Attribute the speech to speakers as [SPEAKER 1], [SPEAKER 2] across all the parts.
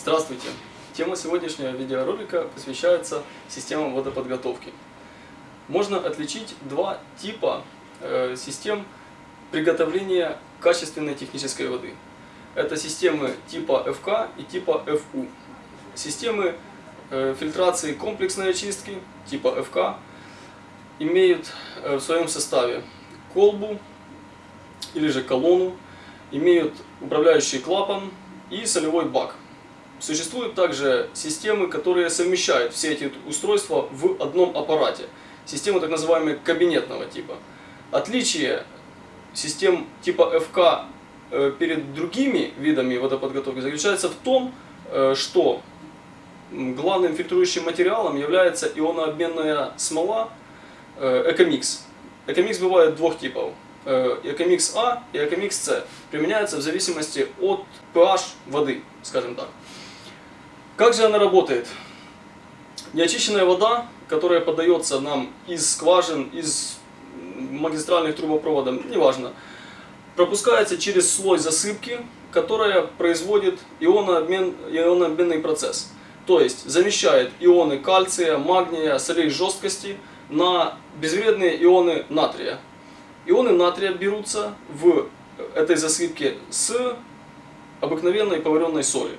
[SPEAKER 1] Здравствуйте! Тема сегодняшнего видеоролика посвящается системам водоподготовки. Можно отличить два типа э, систем приготовления качественной технической воды. Это системы типа ФК и типа ФУ. Системы э, фильтрации комплексной очистки типа ФК имеют э, в своем составе колбу или же колонну, имеют управляющий клапан и солевой бак. Существуют также системы, которые совмещают все эти устройства в одном аппарате. Системы так называемые кабинетного типа. Отличие систем типа ФК э, перед другими видами водоподготовки заключается в том, э, что главным фильтрующим материалом является ионообменная смола э, Экомикс. Экомикс бывает двух типов. Экомикс А и Экомикс С применяются в зависимости от pH воды, скажем так. Как же она работает? Неочищенная вода, которая подается нам из скважин, из магистральных трубопроводов, неважно, пропускается через слой засыпки, которая производит ионообмен, ионообменный процесс. То есть замещает ионы кальция, магния, солей жесткости на безвредные ионы натрия. Ионы натрия берутся в этой засыпке с обыкновенной поваренной соли.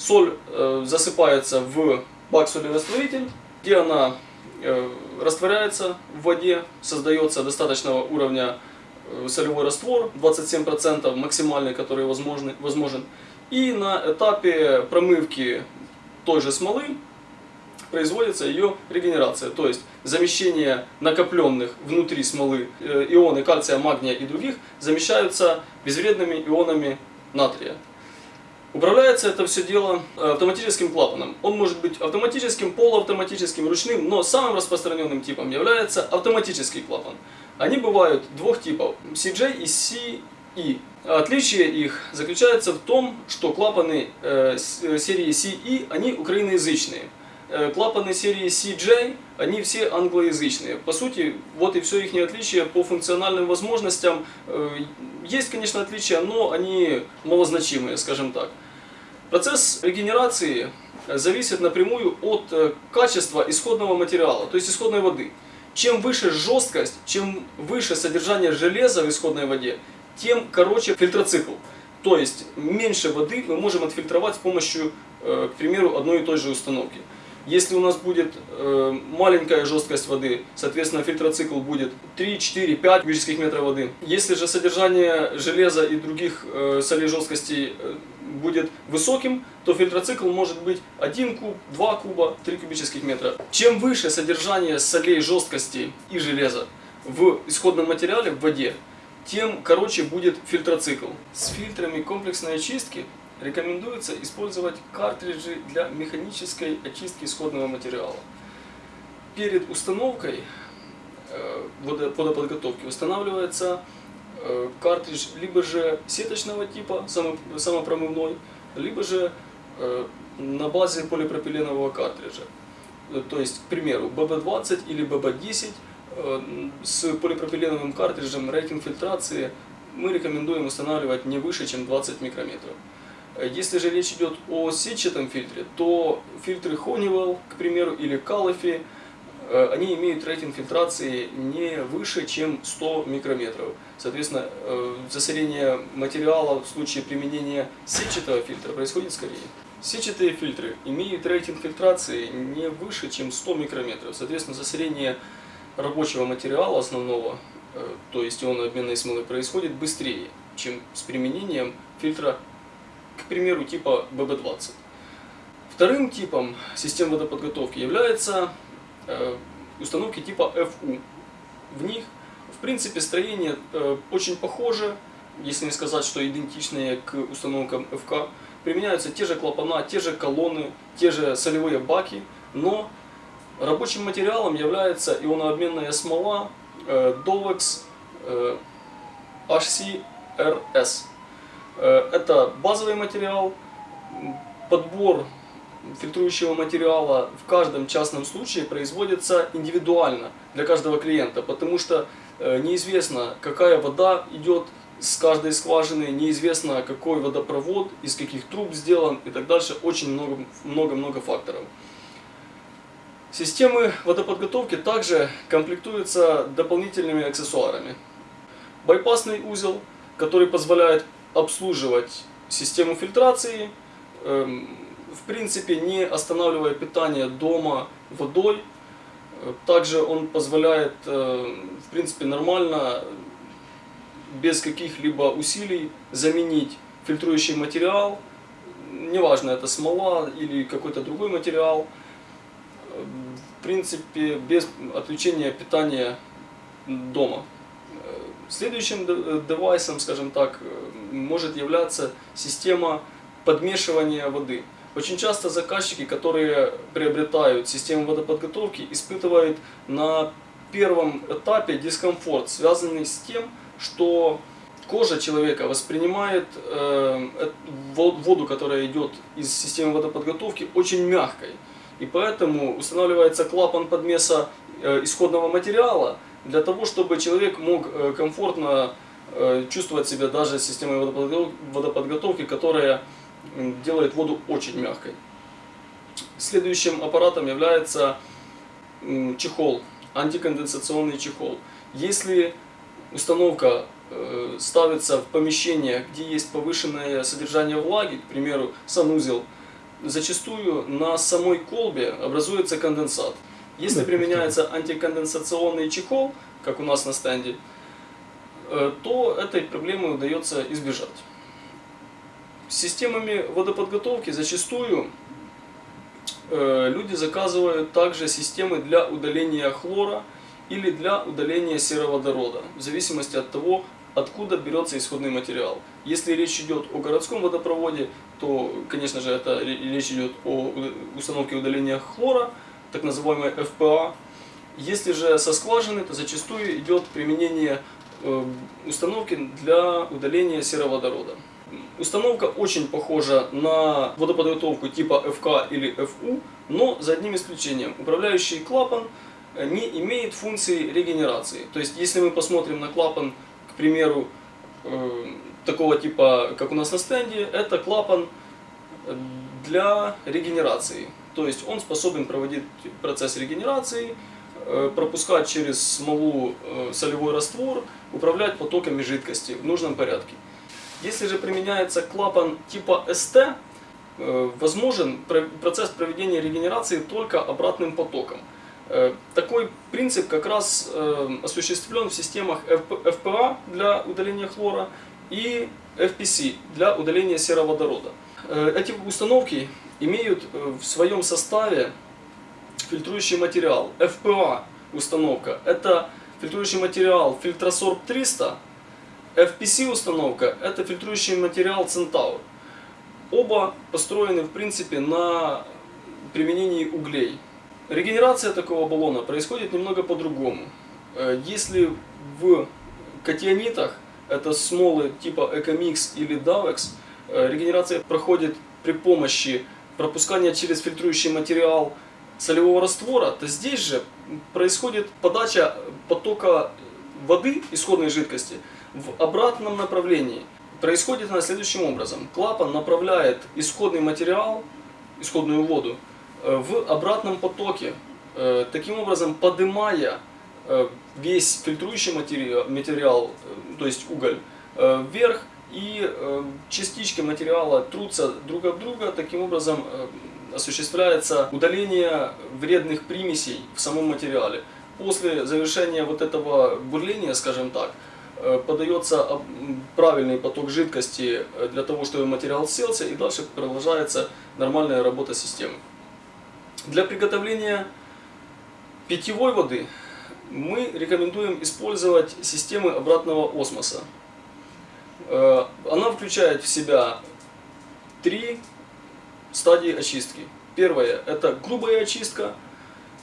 [SPEAKER 1] Соль э, засыпается в бак солерастворитель, где она э, растворяется в воде, создается достаточного уровня э, солевой раствор, 27% максимальный, который возможный, возможен. И на этапе промывки той же смолы производится ее регенерация, то есть замещение накопленных внутри смолы ионы кальция, магния и других замещаются безвредными ионами натрия. Управляется это все дело э, автоматическим клапаном. Он может быть автоматическим, полуавтоматическим, ручным, но самым распространенным типом является автоматический клапан. Они бывают двух типов, CJ и CE. Отличие их заключается в том, что клапаны э, э серии CE, они украиноязычные. Э, клапаны серии CJ, они все англоязычные. По сути, вот и все их отличие по функциональным возможностям. Есть, конечно, отличия, но они малозначимые, скажем так. Процесс регенерации зависит напрямую от э, качества исходного материала, то есть исходной воды. Чем выше жесткость, чем выше содержание железа в исходной воде, тем короче фильтроцикл. То есть меньше воды мы можем отфильтровать с помощью, к примеру, одной и той же установки. Если у нас будет э, маленькая жесткость воды, соответственно фильтроцикл будет 3, 4, 5 кубических метров воды. Если же содержание железа и других э, солей жесткости э, будет высоким, то фильтроцикл может быть 1 куб, 2 куба, 3 кубических метра. Чем выше содержание солей жесткости и железа в исходном материале, в воде, тем короче будет фильтроцикл. С фильтрами комплексной очистки рекомендуется использовать картриджи для механической очистки исходного материала. Перед установкой э, водоподготовки устанавливается картридж либо же сеточного типа, самопромывной, либо же э, на базе полипропиленового картриджа. То есть, к примеру, BB20 или BB10 с полипропиленовым картриджем рейтинг фильтрации мы рекомендуем устанавливать не выше, чем 20 микрометров. Если же речь идет о сетчатом фильтре, то фильтры Honeywell, к примеру, или Calify, э, они имеют рейтинг фильтрации не выше, чем 100 микрометров. Соответственно, э, засорение материала в случае применения сетчатого фильтра происходит скорее. Сетчатые фильтры имеют рейтинг фильтрации не выше, чем 100 микрометров. Соответственно, засорение рабочего материала основного, э, то есть ионообменной смолы, происходит быстрее, чем с применением фильтра к примеру, типа ББ-20. Вторым типом систем водоподготовки является э, установки типа ФУ. В них, в принципе, строение э, очень похоже, если не сказать, что идентичные к установкам ФК. Применяются те же клапана, те же колонны, те же солевые баки, но рабочим материалом является ионообменная смола э, Dovex э, HCRS. Э, это базовый материал, подбор фильтрующего материала в каждом частном случае производится индивидуально для каждого клиента, потому что э, неизвестно, какая вода идет с каждой скважины, неизвестно какой водопровод, из каких труб сделан и так дальше. Очень много-много факторов. Системы водоподготовки также комплектуются дополнительными аксессуарами. Байпасный узел, который позволяет обслуживать систему фильтрации, эм, в принципе не останавливая питание дома водой. Также он позволяет э, в принципе нормально, без каких-либо усилий заменить фильтрующий материал, неважно это смола или какой-то другой материал, в принципе без отключения питания дома. Следующим девайсом, скажем так, может являться система подмешивания воды. Очень часто заказчики, которые приобретают систему водоподготовки, испытывают на первом этапе дискомфорт, связанный с тем, что кожа человека воспринимает э, воду, которая идет из системы водоподготовки, очень мягкой. И поэтому устанавливается клапан подмеса э, исходного материала, для того, чтобы человек мог э, комфортно э, чувствовать себя даже системой водоподготовки, которая делает воду очень мягкой. Следующим аппаратом является чехол, антиконденсационный чехол. Если установка э, ставится в помещение, где есть повышенное содержание влаги, к примеру, санузел, зачастую на самой колбе образуется конденсат. Если применяется антиконденсационный чехол, как у нас на стенде, э, то этой проблемы удается избежать. Системами водоподготовки зачастую э, люди заказывают также системы для удаления хлора или для удаления сероводорода, в зависимости от того, откуда берется исходный материал. Если речь идет о городском водопроводе, то, конечно же, это речь идет о установке удаления хлора, так называемой ФПА. Если же со скважины, то зачастую идет применение э, установки для удаления сероводорода. Установка очень похожа на водоподготовку типа ФК или ФУ, но за одним исключением. Управляющий клапан э, не имеет функции регенерации. То есть, если мы посмотрим на клапан, к примеру, э, такого типа, как у нас на стенде, это клапан для регенерации. То есть он способен проводить процесс регенерации, э, пропускать через смолу э, солевой раствор, управлять потоками жидкости в нужном порядке. Если же применяется клапан типа СТ, э, возможен процесс проведения регенерации только обратным потоком. Такой принцип как раз осуществлен в системах FPA для удаления хлора и FPC для удаления сероводорода. Эти установки имеют э, в своем составе фильтрующий материал. FPA установка – это фильтрующий материал Filtrasorb 300. FPC установка – это фильтрующий материал Centaur. Оба построены в принципе на применении углей. Регенерация такого баллона происходит немного по-другому. Э, если в катионитах, это смолы типа Ecomix или Davex, э, регенерация проходит при помощи пропускания через фильтрующий материал солевого раствора, то здесь же происходит подача потока воды, исходной жидкости, в обратном направлении. Происходит она следующим образом. Клапан направляет исходный материал, исходную воду, э, в обратном потоке, э, таким образом поднимая э, весь фильтрующий материал, материал то есть уголь, вверх и частички материала трутся друг об друга, таким образом осуществляется удаление вредных примесей в самом материале. После завершения вот этого бурления, скажем так, э, подается правильный поток жидкости для того, чтобы материал селся, и дальше продолжается нормальная работа системы. Для приготовления питьевой воды мы рекомендуем использовать системы обратного осмоса. Э, она включает в себя три стадии очистки. Первая – это грубая очистка.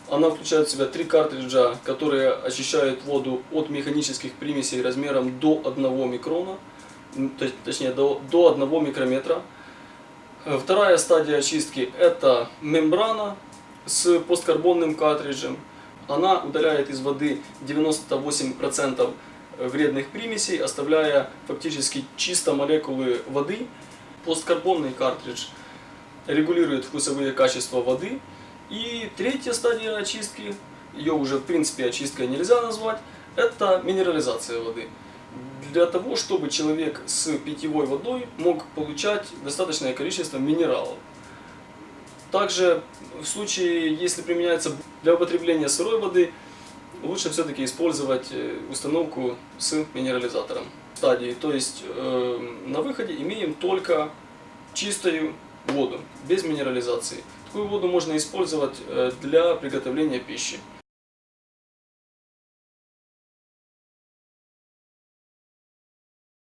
[SPEAKER 1] Она включает в себя три картриджа, которые очищают воду от механических примесей размером до 1 микрона, точнее до, до 1 микрометра. Э, вторая стадия очистки – это мембрана с посткарбонным картриджем. Она удаляет из воды 98% вредных примесей, оставляя фактически чисто молекулы воды. Посткарбонный картридж регулирует вкусовые качества воды. И третья стадия очистки, ее уже в принципе очисткой нельзя назвать, это минерализация воды. Для того, чтобы человек с питьевой водой мог получать достаточное количество минералов. Также в случае, если применяется для употребления сырой воды, лучше все-таки использовать э, установку с минерализатором стадии. То есть э, на выходе имеем только чистую воду, без минерализации. Такую воду можно использовать э, для приготовления пищи.